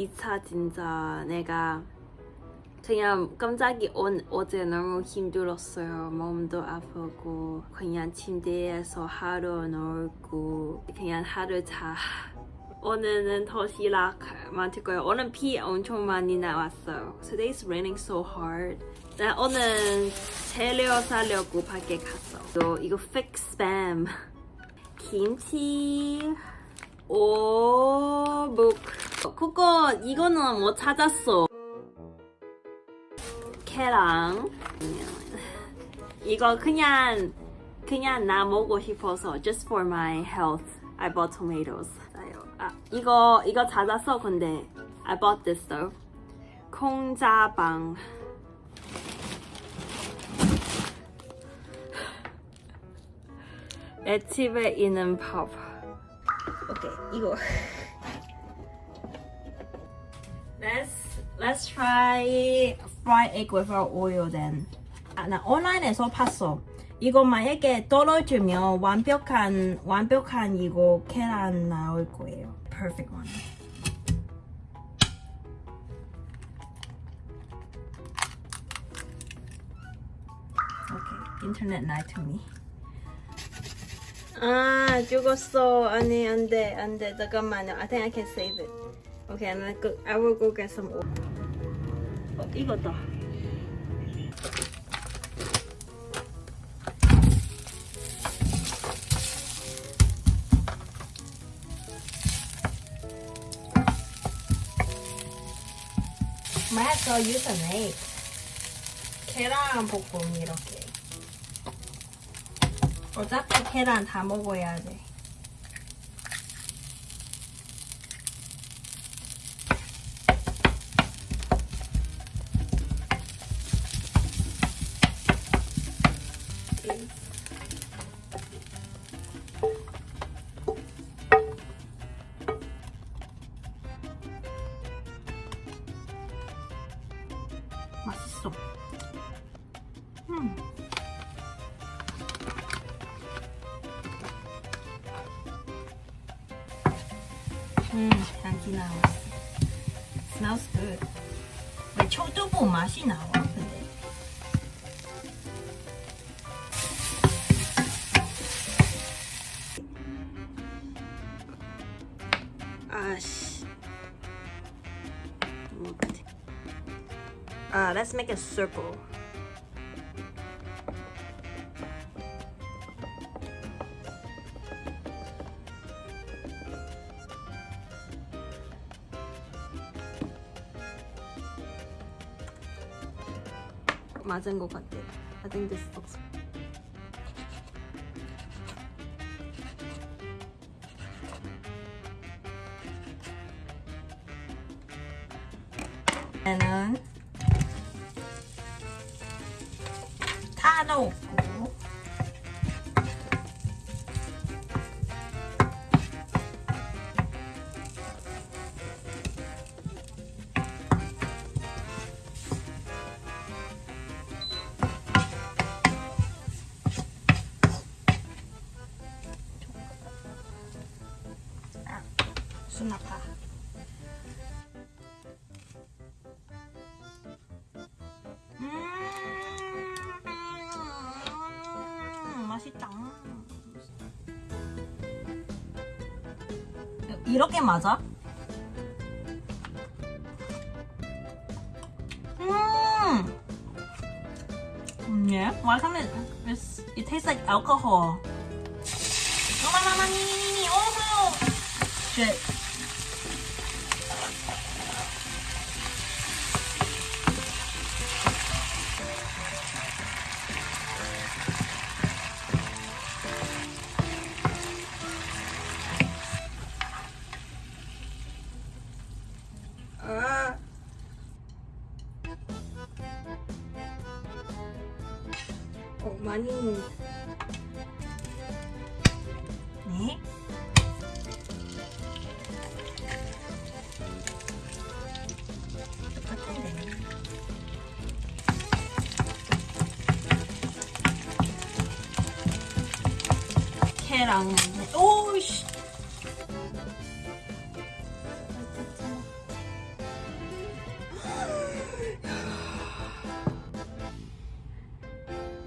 이 차 진짜 내가 그냥 깜짝이 오, 어제 너무 힘들었어요. 몸도 아프고 그냥 침대에서 하루 놀고 그냥 하루 자. 오늘은 도시락 만들 거예요. 오늘 비 엄청 많이 나왔어요. Today's raining so hard. 나 오늘 재료 사려고 밖에 갔어. 이거, 이거 fix spam. 김치. 오묵. 그거 이거는 뭐 찾았어. 계랑. 이거 그냥 그냥 나 먹고 싶어서 just for my health. I bought tomatoes. 아 이거 이거 찾았어 근데 I bought this though. 콩자방. 내 집에 있는 밥. 오케이 이거. Let's let's try fried egg without oil then. 아, 나 온라인에서 봤어. 이거 만약에 떨어지면 완벽한 완벽한 이거 계란 나올 거예요. Perfect one. Okay, internet lied to me. 아 죽었어. 아니 안돼 안돼 잠깐만요. I think I can save it. Okay, and I, go, I will go get some oil. 어, 이거다. Might have to use an egg. 계란 볶음 이렇게. 어차피 계란 다 먹어야 돼. 음. 음, 향기 나왔어. Smells good. 왜 초두부 맛이 나와, 근데? 아씨. 뭐 같아. Uh, let's make a circle. 맞은 것 같아. I think this looks. 얘는 다넣 수납파 음, 맛있다. 이렇게 맞아? 음. Yeah. Why can't it? It's, it tastes like alcohol. Oh, my, my, my, me, me, me. Oh, shit. 많이. 네. 똑같은데. 계란. 오씨.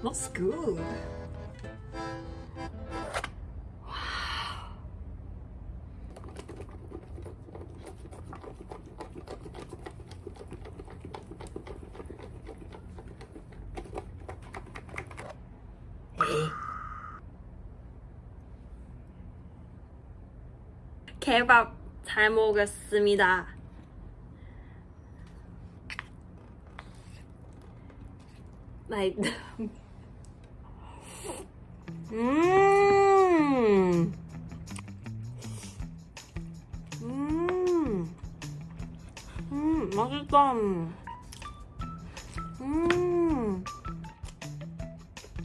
Smells good. 개밥 잘 먹었습니다. like 음. 음. 음, 맛있다. 음.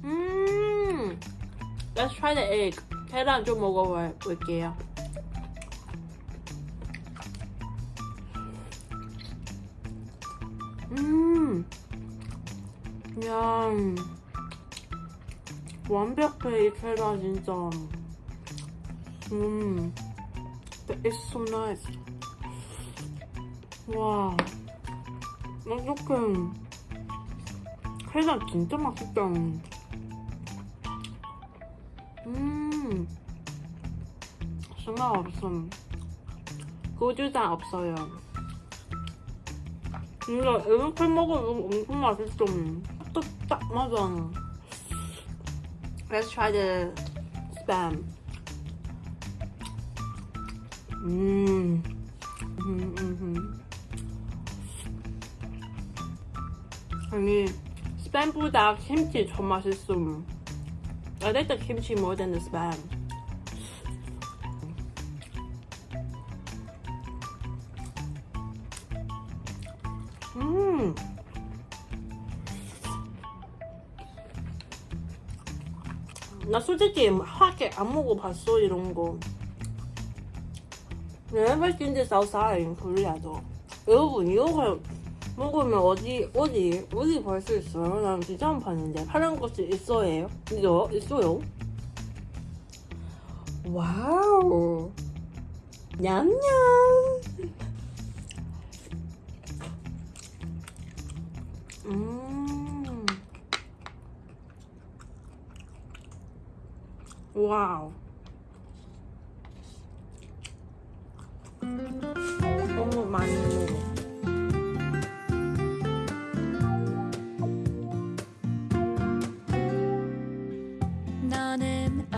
음. Let's try the egg. 계란 좀 먹어볼게요. 음. 그냥 완벽해 이 계란 진짜. 음. It's so nice. 와. 어떡해. 계란 진짜 맛있다. 음. 정말 없음. 고추장 없어요. 진짜 이렇게 먹으면 엄청 맛있어. 딱, 딱 맞아. Let's try the spam. 음. 음, 음, 음. 아니, 스팸보다 김치 더 맛있음. I like the kimchi more than the spam. 나 솔직히 하게 안 먹어봤어 이런 거. Never seen this outside in Korea도. 여러분 이거 먹으면 어디 어디 어디 볼 수 있어요? 난 진짜 안 봤는데 파란 것이 있어요? 이거 있어요? 와우. 냠냠. 음. 와우. 너무 많이 먹어. 너는